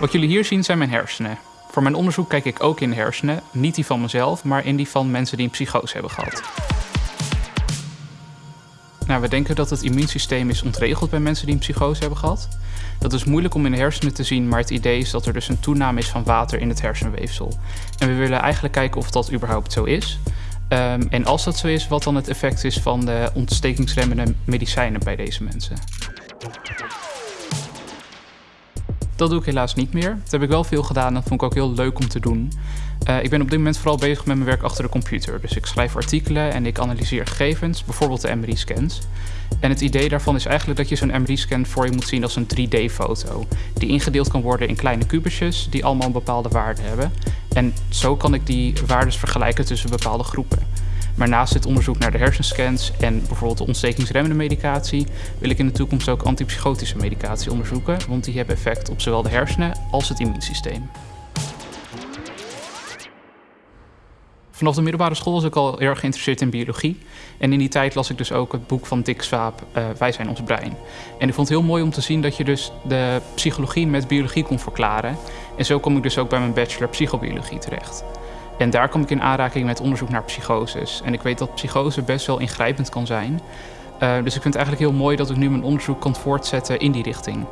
Wat jullie hier zien zijn mijn hersenen. Voor mijn onderzoek kijk ik ook in hersenen, niet die van mezelf, maar in die van mensen die een psychose hebben gehad. Nou, we denken dat het immuunsysteem is ontregeld bij mensen die een psychose hebben gehad. Dat is moeilijk om in de hersenen te zien, maar het idee is dat er dus een toename is van water in het hersenweefsel. En we willen eigenlijk kijken of dat überhaupt zo is. Um, en als dat zo is, wat dan het effect is van de ontstekingsremmende medicijnen bij deze mensen. Dat doe ik helaas niet meer. Dat heb ik wel veel gedaan en dat vond ik ook heel leuk om te doen. Uh, ik ben op dit moment vooral bezig met mijn werk achter de computer. Dus ik schrijf artikelen en ik analyseer gegevens, bijvoorbeeld de MRI-scans. En het idee daarvan is eigenlijk dat je zo'n MRI-scan voor je moet zien als een 3D-foto. Die ingedeeld kan worden in kleine kubusjes die allemaal een bepaalde waarde hebben. En zo kan ik die waardes vergelijken tussen bepaalde groepen. Maar naast dit onderzoek naar de hersenscans en bijvoorbeeld de ontstekingsremmende medicatie, wil ik in de toekomst ook antipsychotische medicatie onderzoeken, want die hebben effect op zowel de hersenen als het immuunsysteem. Vanaf de middelbare school was ik al erg geïnteresseerd in biologie. En in die tijd las ik dus ook het boek van Dick Swaap, uh, Wij zijn ons brein. En ik vond het heel mooi om te zien dat je dus de psychologie met biologie kon verklaren. En zo kom ik dus ook bij mijn bachelor psychobiologie terecht. En daar kom ik in aanraking met onderzoek naar psychoses. En ik weet dat psychose best wel ingrijpend kan zijn. Uh, dus ik vind het eigenlijk heel mooi dat ik nu mijn onderzoek kan voortzetten in die richting.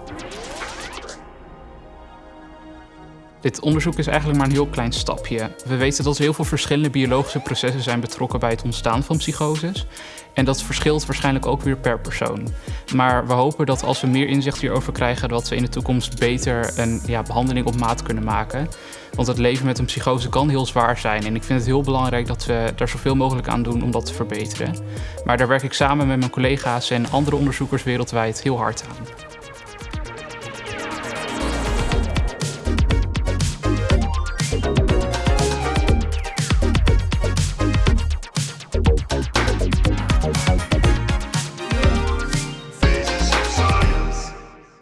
Dit onderzoek is eigenlijk maar een heel klein stapje. We weten dat er heel veel verschillende biologische processen zijn betrokken bij het ontstaan van psychoses. En dat verschilt waarschijnlijk ook weer per persoon. Maar we hopen dat als we meer inzicht hierover krijgen, dat we in de toekomst beter een ja, behandeling op maat kunnen maken. Want het leven met een psychose kan heel zwaar zijn. En ik vind het heel belangrijk dat we daar zoveel mogelijk aan doen om dat te verbeteren. Maar daar werk ik samen met mijn collega's en andere onderzoekers wereldwijd heel hard aan.